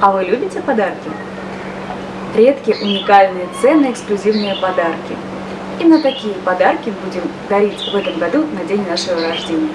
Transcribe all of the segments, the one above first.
А вы любите подарки? Редкие, уникальные, ценные, эксклюзивные подарки. Именно такие подарки будем дарить в этом году на день нашего рождения.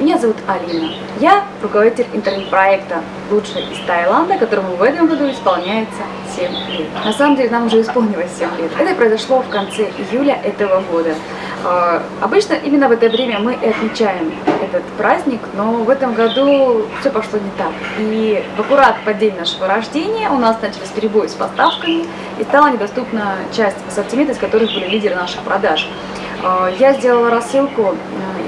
Меня зовут Алина. Я руководитель интернет-проекта «Лучший из Таиланда», которому в этом году исполняется 7 лет. На самом деле нам уже исполнилось 7 лет. Это произошло в конце июля этого года. А, обычно именно в это время мы и отмечаем этот праздник, но в этом году все пошло не так. И в аккурат по день нашего рождения у нас начались перебои с поставками и стала недоступна часть ассортимента, из которых были лидеры наших продаж. А, я сделала рассылку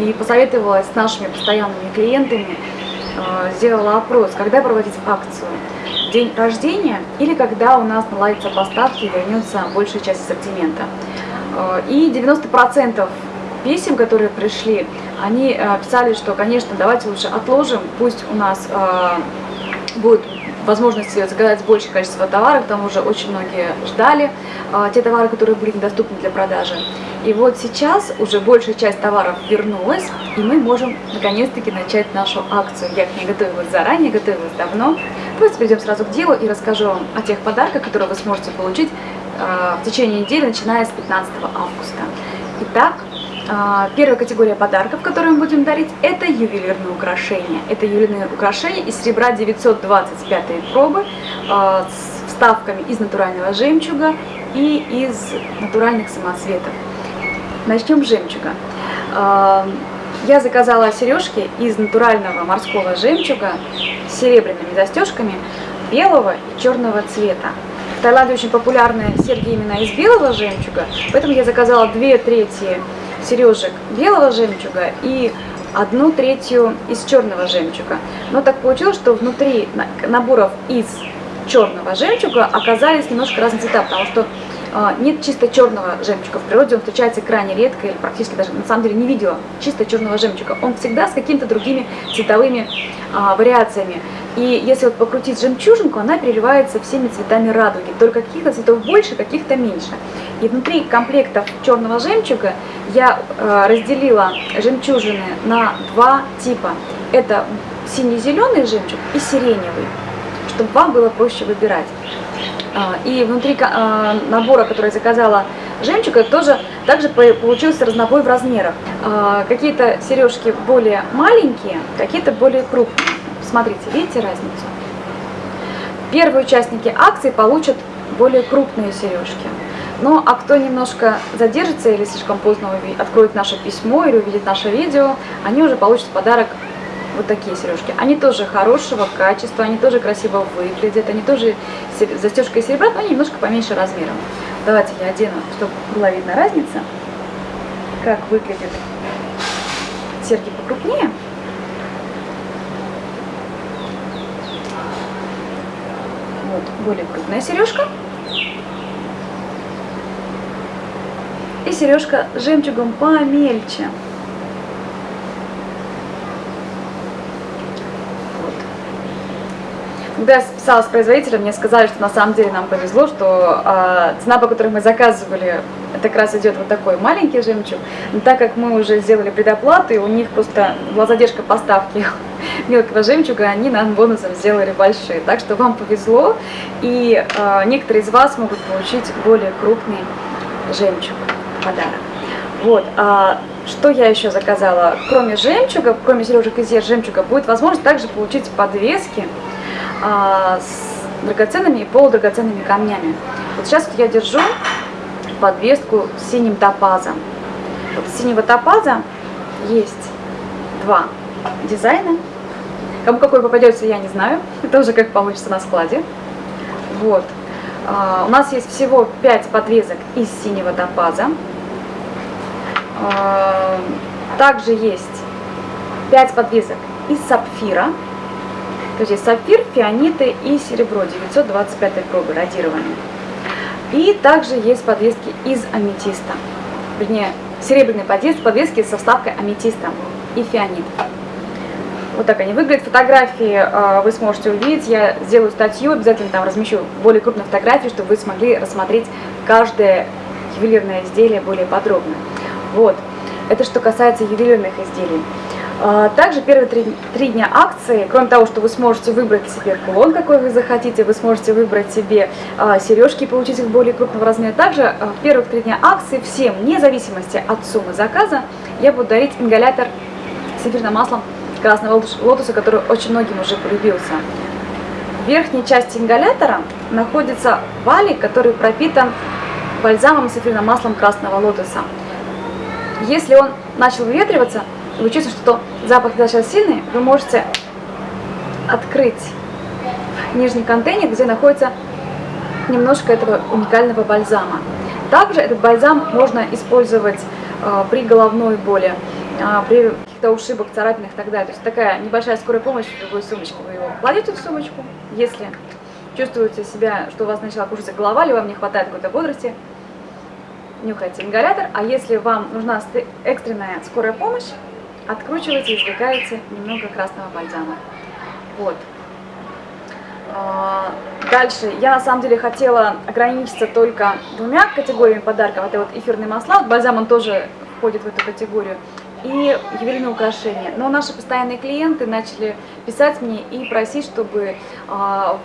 и посоветовалась с нашими постоянными клиентами, а, сделала опрос, когда проводить акцию. День рождения или когда у нас наладятся поставки и вернется большая часть ассортимента. А, и 90% писем, которые пришли, они а, писали, что, конечно, давайте лучше отложим, пусть у нас будет возможность заказать большее количество товаров, к тому же очень многие ждали те товары, которые были недоступны для продажи. И вот сейчас уже большая часть товаров вернулась, и мы можем наконец-таки начать нашу акцию. Я к ней готовилась заранее, готовилась давно. Давайте перейдем сразу к делу и расскажу вам о тех подарках, которые вы сможете получить э, в течение недели, начиная с 15 августа. Итак, первая категория подарков, которые мы будем дарить, это ювелирные украшения. Это ювелирные украшения из серебра 925 пробы э, с вставками из натурального жемчуга и из натуральных самоцветов. Начнем с жемчуга. Я заказала сережки из натурального морского жемчуга с серебряными застежками белого и черного цвета. В Таиланде очень популярны серьги именно из белого жемчуга, поэтому я заказала две трети сережек белого жемчуга и одну третью из черного жемчуга. Но так получилось, что внутри наборов из черного жемчуга оказались немножко разные цвета, потому что нет чисто черного жемчуга. В природе он встречается крайне редко или практически даже на самом деле не видела чисто черного жемчуга. Он всегда с какими-то другими цветовыми а, вариациями. И если вот покрутить жемчужинку, она переливается всеми цветами радуги. Только каких-то цветов больше, каких-то меньше. И внутри комплектов черного жемчуга я э, разделила жемчужины на два типа. Это синий-зеленый жемчуг и сиреневый, чтобы вам было проще выбирать. А, и внутри а, набора, который я заказала жемчуга, тоже также получился разнобой в размерах. А, какие-то сережки более маленькие, какие-то более крупные. Смотрите, видите разницу? Первые участники акции получат более крупные сережки. Ну, а кто немножко задержится или слишком поздно откроет наше письмо или увидит наше видео, они уже получат подарок вот такие сережки. Они тоже хорошего качества, они тоже красиво выглядят, они тоже застежка из серебра, но немножко поменьше размером. Давайте я одену, чтобы была видна разница, как выглядят серьги покрупнее. Вот, более крупная сережка. И сережка с жемчугом помельче. Когда я списалась с производителем, мне сказали, что на самом деле нам повезло, что э, цена, по которой мы заказывали, это как раз идет вот такой маленький жемчуг. Но так как мы уже сделали предоплату, и у них просто была задержка поставки мелкого жемчуга, они нам бонусом сделали большие. Так что вам повезло, и э, некоторые из вас могут получить более крупный жемчуг подарок. Вот, а что я еще заказала? Кроме жемчуга, кроме сережек из жемчуга, будет возможность также получить подвески с драгоценными и полудрагоценными камнями. Вот сейчас вот я держу подвеску с синим топазом. Вот синего топаза есть два дизайна. Кому какой попадется, я не знаю. Это уже как получится на складе. Вот. А, у нас есть всего 5 подвесок из синего топаза. А, также есть 5 подвесок из сапфира. То есть сапфир, фианиты и серебро 925 пробы радирования. И также есть подвески из аметиста. Вернее, серебряные подвески, подвески со вставкой аметиста и фианит. Вот так они выглядят. Фотографии э, вы сможете увидеть. Я сделаю статью, обязательно там размещу более крупные фотографии, чтобы вы смогли рассмотреть каждое ювелирное изделие более подробно. Вот. Это что касается ювелирных изделий. А, также первые три, три дня акции, кроме того, что вы сможете выбрать себе кулон, какой вы захотите, вы сможете выбрать себе а, сережки и получить их более крупного размера. Также а, в первых три дня акции всем, вне зависимости от суммы заказа, я буду дарить ингалятор с эфирным маслом красного лотоса, который очень многим уже полюбился. В верхней части ингалятора находится валик, который пропитан бальзамом с эфирным маслом красного лотоса. Если он начал выветриваться, вы чувствуете, что запах достаточно сильный, вы можете открыть нижний контейнер, где находится немножко этого уникального бальзама. Также этот бальзам можно использовать э, при головной боли, э, при каких-то ушибах, царапинах и так далее. То есть такая небольшая скорая помощь в любой сумочке. Вы его кладете в сумочку, если чувствуете себя, что у вас начала кружиться голова, или вам не хватает какой-то бодрости, нюхайте ингалятор. А если вам нужна экстренная скорая помощь, откручиваете и извлекаете немного красного бальзама. Вот. А, дальше, я на самом деле хотела ограничиться только двумя категориями подарков. Это вот эфирные масла, вот бальзам он тоже входит в эту категорию, и ювелирные украшения. Но наши постоянные клиенты начали писать мне и просить, чтобы а,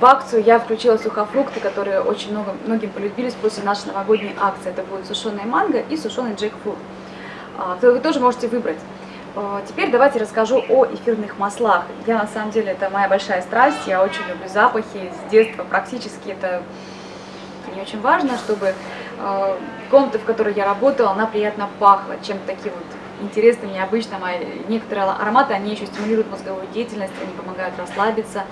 в акцию я включила сухофрукты, которые очень много, многим полюбились после нашей новогодней акции. Это будет сушеная манго и сушеный джекфрут. А, вы тоже можете выбрать. А, теперь давайте расскажу о эфирных маслах. Я на самом деле, это моя большая страсть, я очень люблю запахи, с детства практически это мне очень важно, чтобы э, комната, в которой я работала, она приятно пахла, чем-то таким вот интересным, необычным. А некоторые ароматы, они еще стимулируют мозговую деятельность, они помогают расслабиться,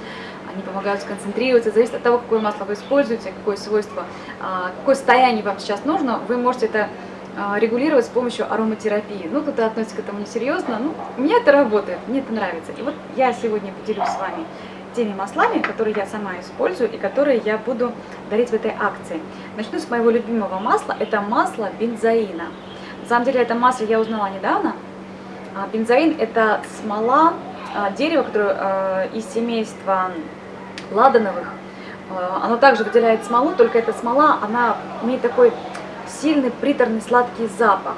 они помогают сконцентрироваться. Зависит от того, какое масло вы используете, какое свойство, э, какое состояние вам сейчас нужно, вы можете это а, регулировать с помощью ароматерапии. Ну, кто-то относится к этому несерьезно, ну, у меня это работает, мне это нравится. И вот я сегодня поделюсь с вами теми маслами, которые я сама использую и которые я буду дарить в этой акции. Начну с моего любимого масла, это масло бензоина. На самом деле это масло я узнала недавно. А, бензоин это смола а, дерева, которое из семейства ладановых. Оно также выделяет смолу, только эта смола, она имеет такой сильный приторный сладкий запах.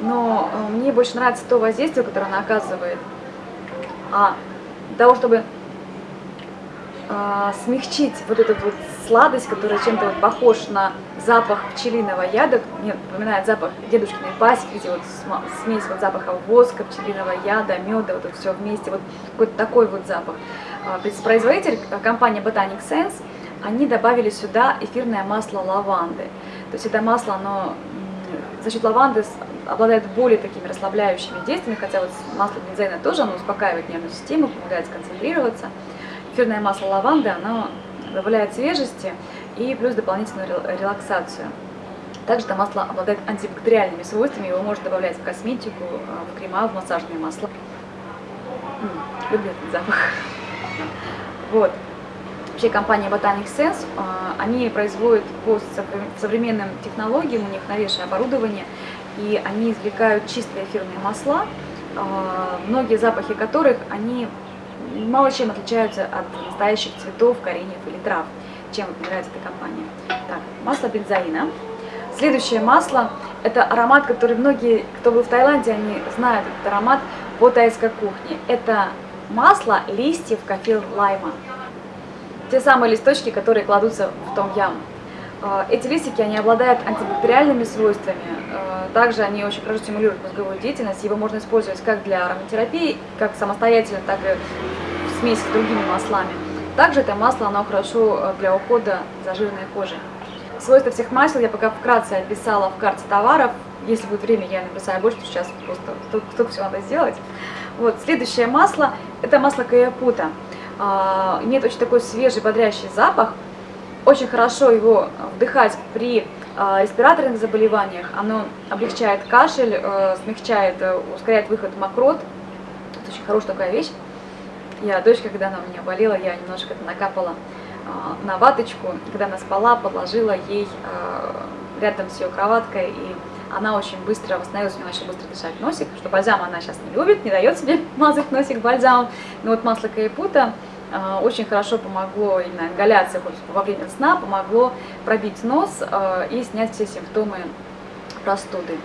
Но э, мне больше нравится то воздействие, которое она оказывает. А для того, чтобы э, смягчить вот эту вот сладость, которая чем-то вот похож на запах пчелиного яда, мне напоминает запах дедушкиной пасеки, где вот смесь вот запаха воска, пчелиного яда, меда, вот это все вместе, вот какой-то такой вот запах. А, производитель, компания Botanic Sense, они добавили сюда эфирное масло лаванды. То есть это масло, оно за счет лаванды обладает более такими расслабляющими действиями, хотя вот масло бензоина тоже, оно успокаивает нервную систему, помогает сконцентрироваться. Эфирное масло лаванды, оно добавляет свежести и плюс дополнительную релаксацию. Также это масло обладает антибактериальными свойствами, его можно добавлять в косметику, в крема, в массажные масла. люблю этот запах. Вот. Вообще компания Botanic Sense, они производят по современным технологиям, у них новейшее оборудование, и они извлекают чистые эфирные масла, а, многие запахи которых, они мало чем отличаются от настоящих цветов, кореньев или трав, чем нравится эта компания. Так, масло бензоина. Следующее масло, это аромат, который многие, кто был в Таиланде, они знают этот аромат по тайской кухне. Это масло листьев кофе лайма те самые листочки, которые кладутся в том ям. А, эти листики, они обладают антибактериальными свойствами, а, также они очень хорошо стимулируют мозговую деятельность, его можно использовать как для ароматерапии, как самостоятельно, так и в смеси с другими маслами. Также это масло, оно хорошо а, для ухода за жирной кожей. Свойства всех масел я пока вкратце описала в карте товаров, если будет время, я написаю больше, потому сейчас просто столько всего надо сделать. Вот, следующее масло, это масло каяпута. А, имеет очень такой свежий, бодрящий запах. Очень хорошо его вдыхать при а, респираторных заболеваниях. Оно облегчает кашель, э, смягчает, э, ускоряет выход мокрот. Это очень хорошая такая вещь. Я дочка, когда она у меня болела, я немножко это накапала а, на ваточку. Когда она спала, подложила ей рядом с ее кроваткой и она очень быстро восстановилась, у нее начал быстро дышать носик, что бальзам она сейчас не любит, не дает себе мазать носик бальзамом. Но вот масло каепута э, очень хорошо помогло, именно ингаляция во время сна, помогло пробить нос э, и снять все симптомы простуды.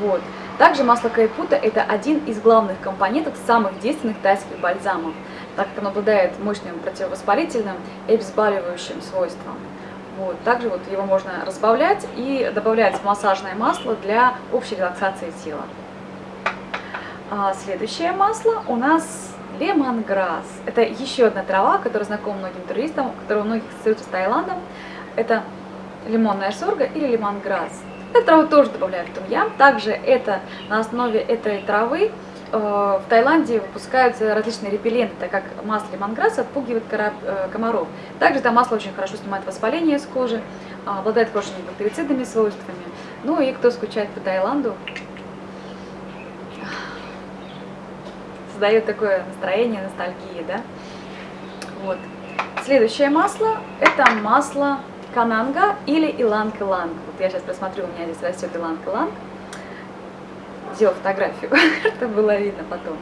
Вот. Также масло кайпута – это один из главных компонентов самых действенных тайских бальзамов, так как оно обладает мощным противовоспалительным и обезболивающим свойством. Вот. Также вот его можно разбавлять и добавлять массажное масло для общей релаксации тела. А следующее масло у нас лемонграсс. Это еще одна трава, которая знакома многим туристам, которая у многих ассоциируется с Таиландом. Это лимонная сорга или лемонграсс. Эту траву тоже добавляют в тумьям. Также это на основе этой травы в Таиланде выпускаются различные репелленты, так как масло лимонграсса отпугивает э, комаров. Также это масло очень хорошо снимает воспаление с кожи, а, обладает хорошими бактерицидными свойствами. Ну и кто скучает по Таиланду, создает такое настроение ностальгии, да? Вот. Следующее масло – это масло кананга или иланг-иланг. Вот я сейчас посмотрю, у меня здесь растет иланг-иланг. Сделал фотографию, чтобы было видно потом.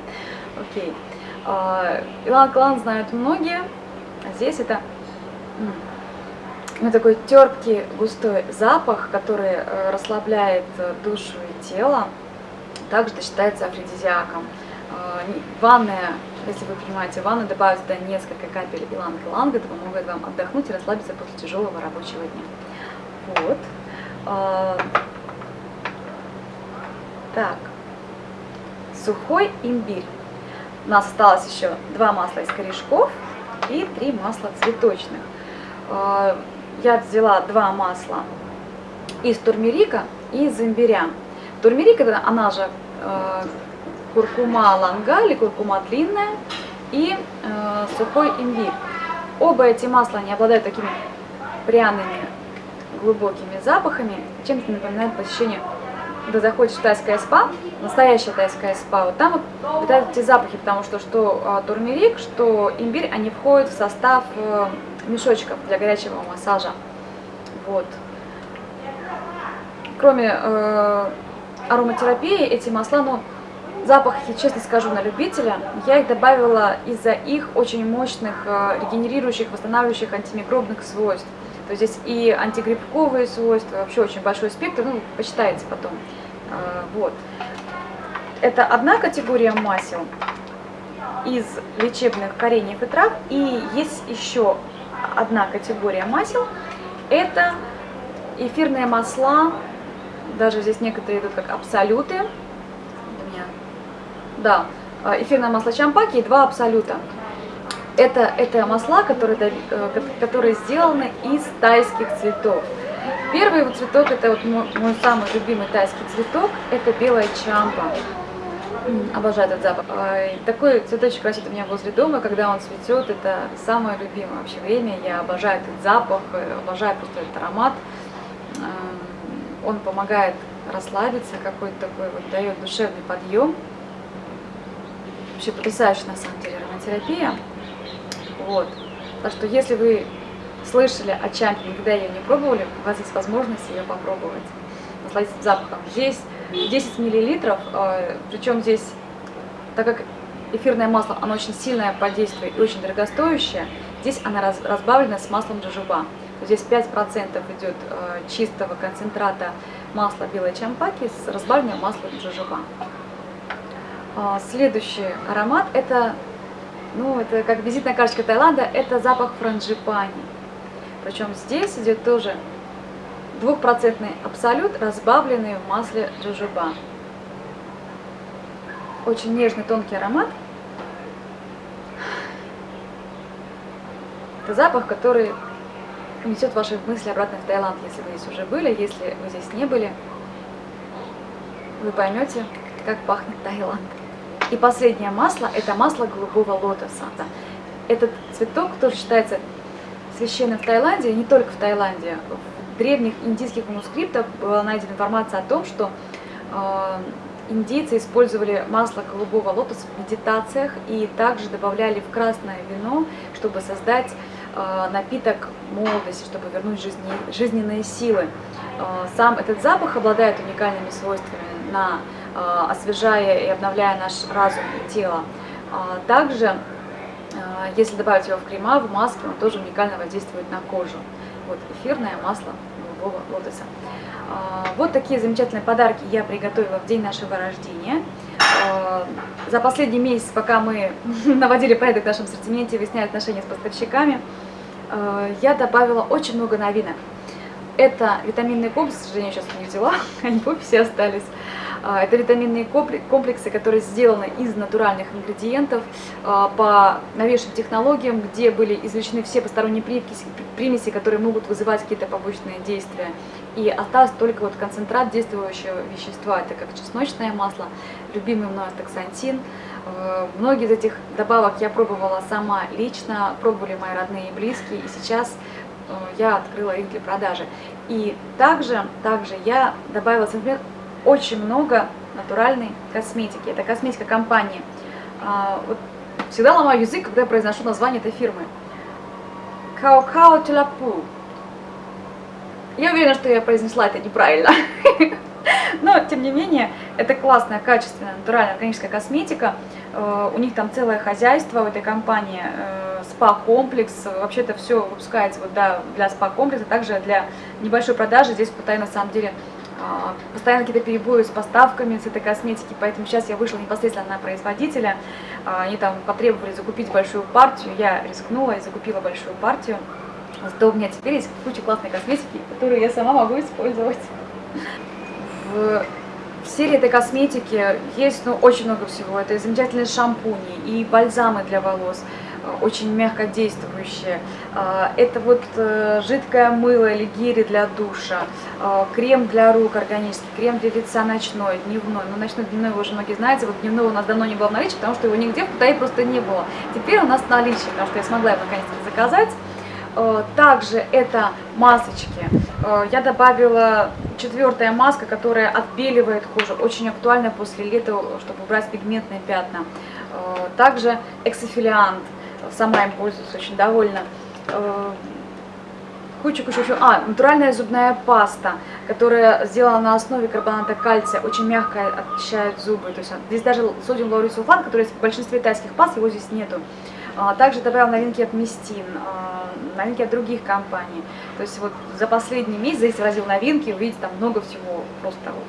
Окей. А, иланг-иланг знают многие. А здесь это ну, такой терпкий, густой запах, который э, расслабляет э, душу и тело. Также это считается афродизиаком. А, ванная, если вы понимаете, ванну добавить туда несколько капель иланг-иланг, это помогает вам отдохнуть и расслабиться после тяжелого рабочего дня. Вот. Так. Сухой имбирь. У нас осталось еще два масла из корешков и три масла цветочных. А, я взяла два масла из турмерика и из имбиря. Турмерик, она же куркума ланга или куркума длинная и э, сухой имбирь. Оба эти масла не обладают такими пряными глубокими запахами, чем-то напоминает посещение, когда заходишь в тайское спа, настоящая тайская спа, вот там вот, эти запахи, потому что что э, турмерик, что имбирь, они входят в состав э, мешочков для горячего массажа. Вот. Кроме э, ароматерапии, эти масла, ну, Запахи, честно скажу, на любителя. Я их добавила из-за их очень мощных э, регенерирующих, восстанавливающих антимикробных свойств. То есть здесь и антигрибковые свойства, вообще очень большой спектр, ну, почитайте потом. Э, вот. Это одна категория масел из лечебных кореньев и трав. И есть еще одна категория масел. Это эфирные масла, даже здесь некоторые идут как абсолюты, да, а, эфирное масло чампаки и два абсолюта. Это, это масла, которые, э, которые сделаны из тайских цветов. Первый вот цветок, это вот мой, мой самый любимый тайский цветок, это белая чампа. Обожаю этот запах. Такой цветочек растет у меня возле дома, когда он цветет, это самое любимое вообще время. Я обожаю этот запах, э, обожаю просто этот аромат. Он помогает расслабиться, какой-то такой вот дает душевный подъем. Вообще потрясающая на самом деле ароматерапия. Вот. Так что если вы слышали о чампе, никогда ее не пробовали, у вас есть возможность ее попробовать. Насладиться запахом. Здесь 10 миллилитров, э, причем здесь, так как эфирное масло, оно очень сильное по действию и очень дорогостоящее, здесь она разбавлена с маслом джожоба. Здесь 5% идет э, чистого концентрата масла белой чампаки с разбавленным маслом джожоба. А, следующий аромат это, ну, это как визитная карточка Таиланда, это запах франжипани. Причем здесь идет тоже двухпроцентный абсолют, разбавленный в масле джожоба. Очень нежный, тонкий аромат. Это запах, который несет ваши мысли обратно в Таиланд, если вы здесь уже были, если вы здесь не были, вы поймете, как пахнет Таиланд. И последнее масло – это масло голубого лотоса. Этот цветок тоже считается священным в Таиланде, не только в Таиланде. В древних индийских манускриптах была найдена информация о том, что э, индийцы использовали масло голубого лотоса в медитациях и также добавляли в красное вино, чтобы создать э, напиток молодости, чтобы вернуть жизненные силы. Э, сам этот запах обладает уникальными свойствами на освежая и обновляя наш разум и тело. А также, э, если добавить его в крема, в маски, он тоже уникально воздействует на кожу. Вот эфирное масло голубого лотоса. А, вот такие замечательные подарки я приготовила в день нашего рождения. А, за последний месяц, пока мы наводили порядок в нашем ассортименте, выясняли отношения с поставщиками, а, я добавила очень много новинок. Это витаминный комплекс, к сожалению, сейчас не взяла, они в офисе остались. А, это витаминные комплексы, которые сделаны из натуральных ингредиентов а, по новейшим технологиям, где были извлечены все посторонние примеси, которые могут вызывать какие-то побочные действия. И остался только вот концентрат действующего вещества, это как чесночное масло, любимый мной астаксантин. А, многие из этих добавок я пробовала сама лично, пробовали мои родные и близкие, и сейчас я открыла их для продажи. И также, также я добавила, например, очень много натуральной косметики. Это косметика компании. А, вот всегда ломаю язык, когда я произношу название этой фирмы. Као-као Телапу. Я уверена, что я произнесла это неправильно. Но, тем не менее, это классная, качественная, натуральная органическая косметика. Э, у них там целое хозяйство в этой компании, э, спа-комплекс. Вообще это все выпускается вот, да, для спа-комплекса, также для небольшой продажи. Здесь пытаюсь на самом деле а, постоянно какие-то перебои с поставками с этой косметики, поэтому сейчас я вышла непосредственно на производителя, они там потребовали закупить большую партию, я рискнула и закупила большую партию, зато у меня теперь есть куча классной косметики, которую я сама могу использовать. В серии этой косметики есть ну, очень много всего, это замечательные шампуни и бальзамы для волос, очень мягко действующие. А, это вот э, жидкое мыло или гири для душа, крем для рук органический, крем для лица ночной, дневной. Ну, ночной, дневной вы уже многие знаете, вот дневного у нас давно не было в наличии, потому что его нигде в Китае просто не было. Теперь у нас в наличии, потому что я смогла его наконец-то заказать. Также это масочки. Я добавила четвертая маска, которая отбеливает кожу, очень актуальна после лета, чтобы убрать пигментные пятна. Также эксофилиант сама им пользуюсь, очень довольна. Кучу-кучу еще. А, натуральная зубная паста, которая сделана на основе карбоната кальция, очень мягко очищает зубы. То есть здесь даже содиум лаурисулфан, который есть в большинстве тайских паст, его здесь нету. А, также добавил новинки от Мистин, а, новинки от других компаний. То есть вот за последний месяц здесь возил новинки, увидите там много всего просто вот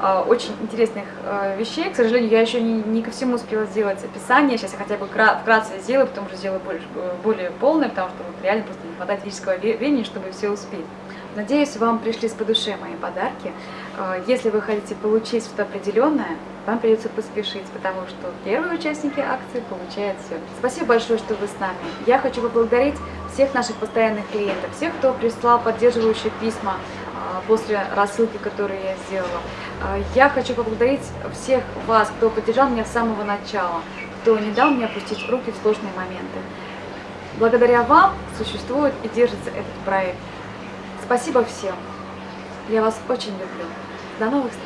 а, очень интересных а, вещей. К сожалению, я еще не, не ко всему успела сделать описание. Сейчас я хотя бы вкратце сделаю, потом уже сделаю больше, более полное, потому что вот реально просто не хватает физического времени, чтобы все успеть. Надеюсь, вам пришлись по душе мои подарки. А, если вы хотите получить что-то определенное, вам придется поспешить, потому что первые участники акции получают все. Спасибо большое, что вы с нами. Я хочу поблагодарить всех наших постоянных клиентов, всех, кто прислал поддерживающие письма, после рассылки, которую я сделала. А, я хочу поблагодарить всех вас, кто поддержал меня с самого начала, кто не дал мне опустить руки в сложные моменты. Благодаря вам существует и держится этот проект. Спасибо всем. Я вас очень люблю. До новых встреч!